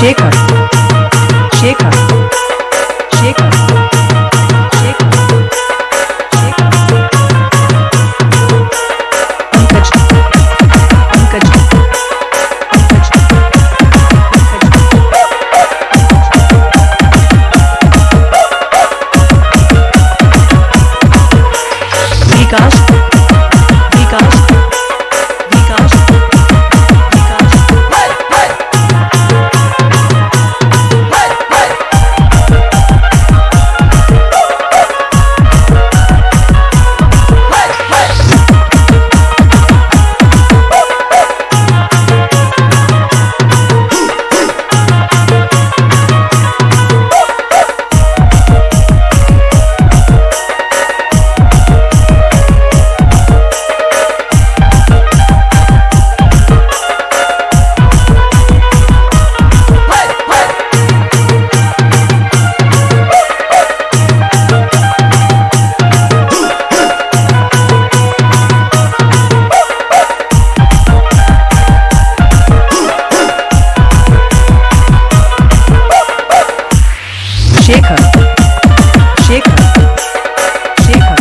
Shaker. Shaker. Shaker. Shekhar Shekhar Shekhar